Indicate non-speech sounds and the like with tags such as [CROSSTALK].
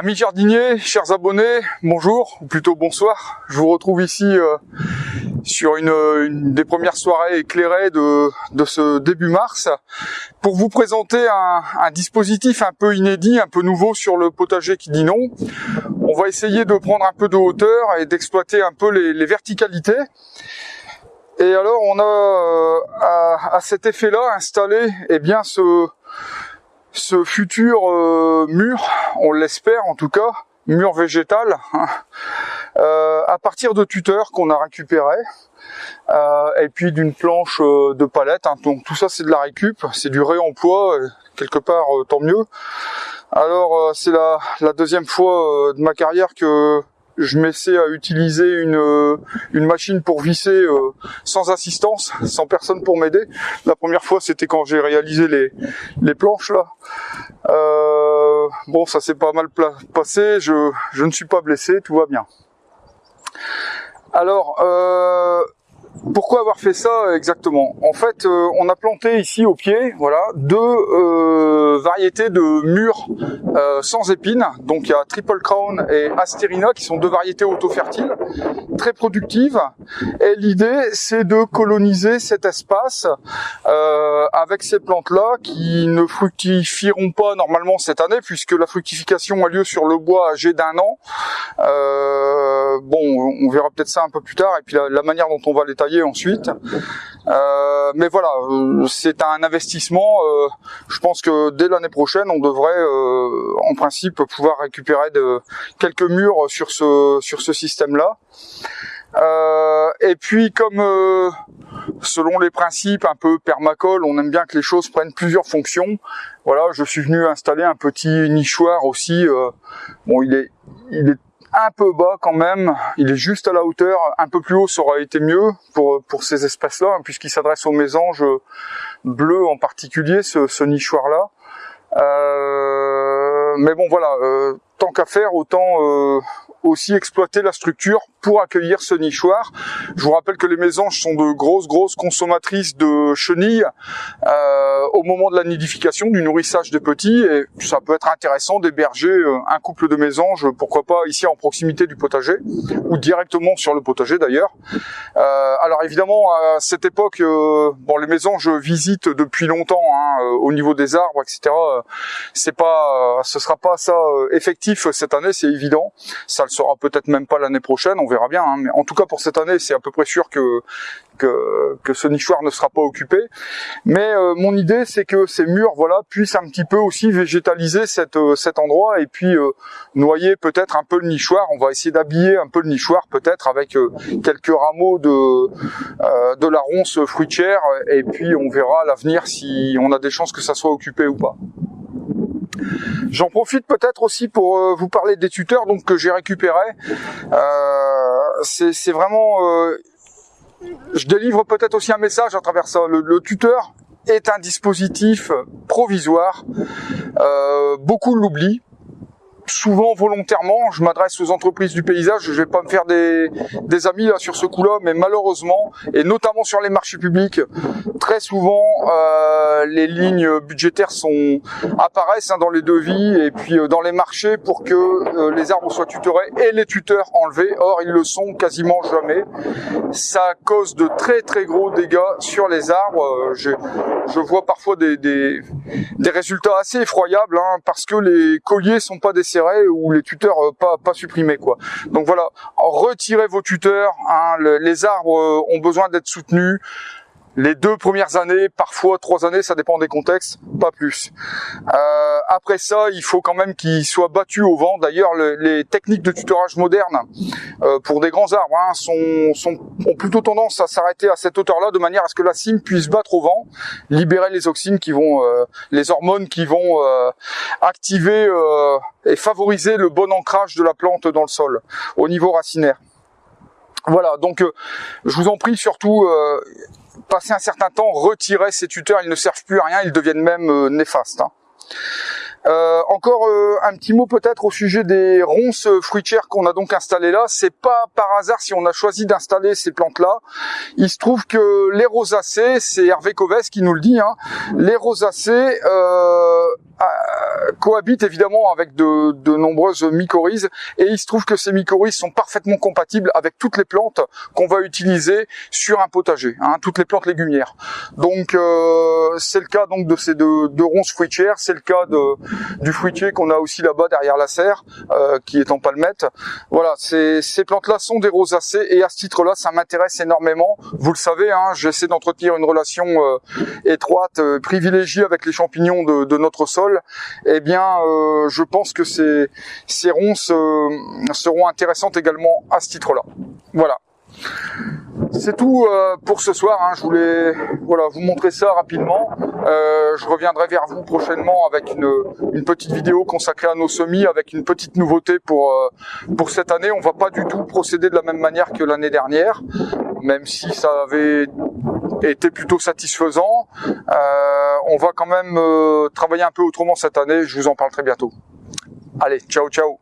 Amis jardiniers, chers abonnés, bonjour, ou plutôt bonsoir. Je vous retrouve ici euh, sur une, une, des premières soirées éclairées de, de, ce début mars pour vous présenter un, un, dispositif un peu inédit, un peu nouveau sur le potager qui dit non. On va essayer de prendre un peu de hauteur et d'exploiter un peu les, les, verticalités. Et alors on a euh, à, à, cet effet-là installé eh bien ce ce futur euh, mur, on l'espère en tout cas, mur végétal, [LAUGHS] euh, à partir de tuteurs qu'on a récupéré euh, et puis d'une planche de palette. Hein, donc tout ça c'est de la récup, c'est du réemploi, quelque part tant mieux. Alors c'est la, deuxième fois de ma carrière que je m'essaie à utiliser une, euh, une machine pour visser euh, sans assistance, [LAUGHS] sans personne pour m'aider. La première fois, c'était quand j'ai réalisé les, les planches là. Euh, bon, ça s'est pas mal passé, je, je ne suis pas blessé, tout va bien. Alors, euh, pourquoi avoir fait ça exactement? En fait, euh, on a planté ici au pied, voilà, deux euh, variétés de murs euh, sans épines. Donc il y a Triple Crown et Asterina qui sont deux variétés auto-fertiles, très productives. Et l'idée, c'est de coloniser cet espace avec ces plantes-là qui ne fructifieront pas normalement cette année puisque la fructification a lieu sur le bois âgé d'un an. Bon, on verra peut-être ça un peu plus tard. Et puis la manière dont on va les tailler ensuite. Euh, mais voilà, euh, c'est un investissement. Euh, je pense que dès l'année prochaine, on devrait, en principe, pouvoir récupérer de, quelques murs sur ce sur ce système-là. Et puis, comme selon les principes un peu permacole, on aime bien que les choses prennent plusieurs fonctions. Voilà, je suis venu installer un petit nichoir aussi. bon, il est il est un peu bas quand même, il est juste à la hauteur, un peu plus haut ça aurait été mieux pour, pour ces espaces-là, hein, puisqu'il s'adresse aux mésanges bleus en particulier, ce, ce nichoir-là. Euh, mais bon voilà, euh, tant qu'à faire, autant euh, aussi exploiter la structure pour accueillir ce nichoir. Je vous rappelle que les mésanges sont de grosses, grosses consommatrices de chenilles euh, au moment de la nidification, du nourrissage des petits, et ça peut être intéressant d'héberger euh, un couple de mésanges, pourquoi pas ici en proximité du potager, ou directement sur le potager d'ailleurs. Euh, alors évidemment, à cette époque, euh, bon, les mésanges visitent depuis longtemps hein, euh, au niveau des arbres, etc. C'est pas, ce sera pas ça effectif cette année, c'est évident. Sera peut-être même pas l'année prochaine, on verra bien. Hein. Mais en tout cas pour cette année, c'est à peu près sûr que que, ce nichoir ne sera pas occupé. Mais euh, mon idée, c'est que ces murs, voilà, puissent un petit peu aussi végétaliser euh, cet endroit et puis euh, noyer peut-être un peu le nichoir. On va essayer d'habiller un peu le nichoir peut-être avec quelques rameaux de de la ronce fruitière et puis on verra à l'avenir si on a des chances que ça soit occupé ou pas. J'en profite peut-être aussi pour euh, vous parler des tuteurs donc que j'ai récupérés. Euh, c'est vraiment, euh, je délivre peut-être aussi un message à travers ça. Le, tuteur est un dispositif provisoire. Beaucoup l'oublient souvent volontairement, je m'adresse aux entreprises du paysage, je vais pas me faire des, des amis là sur ce coup-là, mais malheureusement, et notamment sur les marchés publics, très souvent euh, les lignes budgétaires sont apparaissent hein, dans les devis et puis euh, dans les marchés pour que euh, les arbres soient tutorés et les tuteurs enlevés. Or, ils le sont quasiment jamais. Ça cause de très très gros dégâts sur les arbres. Euh, je, je vois parfois des, des, des résultats assez effroyables hein, parce que les colliers sont pas ou les tuteurs euh, pas, pas supprimés quoi. Donc voilà, retirez vos tuteurs, hein, les arbres euh, ont besoin d'être soutenus, les deux premières années, parfois trois années, ça dépend des contextes, pas plus. Euh, après ça, il faut quand même qu'ils soient battus au vent. D'ailleurs, le, les techniques de tutorage modernes euh, pour des grands arbres hein, sont, sont, ont plutôt tendance à s'arrêter à cette hauteur-là, de manière à ce que la cime puisse battre au vent, libérer les auxines qui vont, euh, les hormones qui vont euh, activer euh, et favoriser le bon ancrage de la plante dans le sol au niveau racinaire. Voilà, donc euh, je vous en prie surtout, euh, passer un certain temps, retirer ces tuteurs, ils ne servent plus à rien, ils deviennent même euh, néfastes. Hein. Euh, encore un petit mot peut-être au sujet des ronces fruitières qu'on a donc installées là. C'est pas par hasard si on a choisi d'installer ces plantes-là. Il se trouve que les rosacées, c'est Hervé Coves qui nous le dit, hein, les rosacées, euh, cohabitent évidemment avec de, de, nombreuses mycorhizes et il se trouve que ces mycorhizes sont parfaitement compatibles avec toutes les plantes qu'on va utiliser sur un potager, hein, toutes les plantes légumières. Donc euh, c'est le cas donc de ces deux, deux ronces fruitières, c'est le cas de, du fruitier qu'on a aussi là-bas derrière la serre, euh, qui est en palmette. Voilà, ces, plantes-là sont des rosacées et à ce titre-là, ça m'intéresse énormément. Vous le savez, hein, j'essaie d'entretenir une relation euh, étroite, privilégiée avec les champignons de, de notre sol. Eh bien, je pense que ces, ces ronces seront intéressantes également à ce titre-là. Voilà. C'est tout euh, pour ce soir. Hein. Je voulais voilà vous montrer ça rapidement. Euh, je reviendrai vers vous prochainement avec une, petite vidéo consacrée à nos semis, avec une petite nouveauté pour euh, pour cette année. On va pas du tout procéder de la même manière que l'année dernière, même si ça avait été plutôt satisfaisant. On va quand même travailler un peu autrement cette année. Je vous en parle très bientôt. Allez, ciao ciao